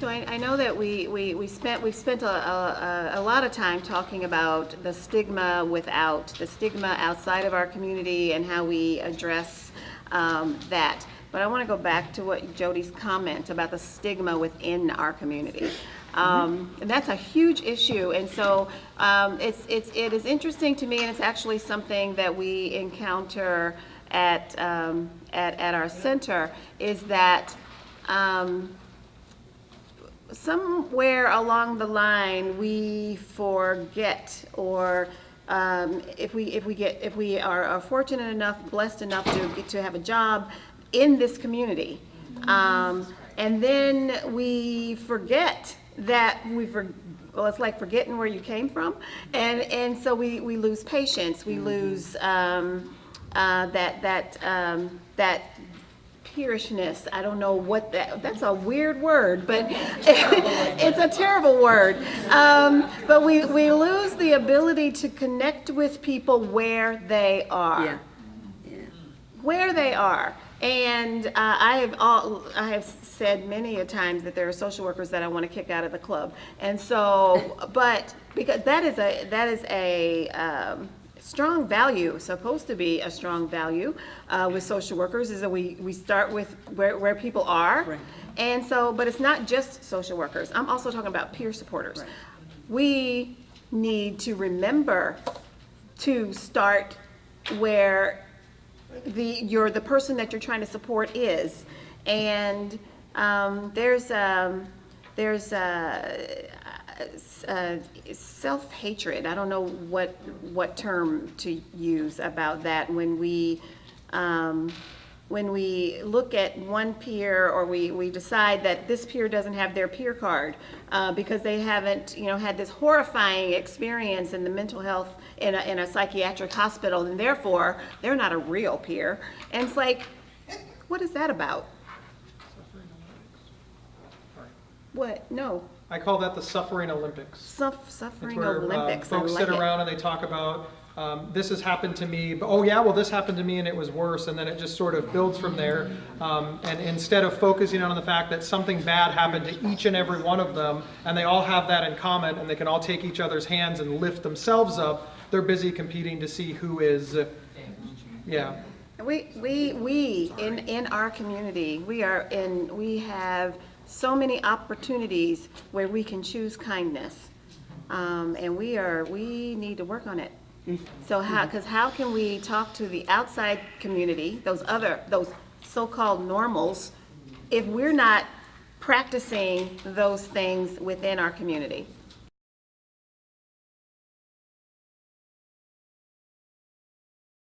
So I, I know that we, we, we spent, we've spent a, a, a lot of time talking about the stigma without, the stigma outside of our community and how we address um, that. But I want to go back to what Jody's comment about the stigma within our community. Um, and that's a huge issue. And so um, it's, it's, it is interesting to me, and it's actually something that we encounter at, um, at, at our center, is that um, somewhere along the line, we forget or um, if we, if we get, if we are, are fortunate enough, blessed enough to get to have a job in this community. Um, and then we forget that we for, well, it's like forgetting where you came from. And, and so we, we lose patience, we lose, um, uh, that, that, um, that peerishness. I don't know what that, that's a weird word, but it's a terrible word. Um, but we, we lose the ability to connect with people where they are. Yeah. Yeah. Where they are. And uh, I have all, I have said many a times that there are social workers that I want to kick out of the club. And so, but because that is a, that is a, um, strong value, supposed to be a strong value uh, with social workers, is that we, we start with where, where people are. Right. And so, but it's not just social workers. I'm also talking about peer supporters. Right. We need to remember to start where the, you're, the person that you're trying to support is. And um, there's, um, there's uh, uh, self-hatred. I don't know what, what term to use about that when we, um, when we look at one peer or we, we decide that this peer doesn't have their peer card uh, because they haven't, you know, had this horrifying experience in the mental health in a, in a psychiatric hospital and therefore they're not a real peer. And it's like, what is that about? What? No. I call that the suffering Olympics. Suff- It's suffering where uh, Olympics. I folks like sit it. around and they talk about, um, this has happened to me, but oh yeah, well this happened to me and it was worse, and then it just sort of builds from there. Um, and instead of focusing on the fact that something bad happened to each and every one of them, and they all have that in common, and they can all take each other's hands and lift themselves up, they're busy competing to see who is, uh, yeah. We, we, we, in, in our community, we are in, we have so many opportunities where we can choose kindness. Um, and we are, we need to work on it. So how, because how can we talk to the outside community, those other, those so-called normals, if we're not practicing those things within our community?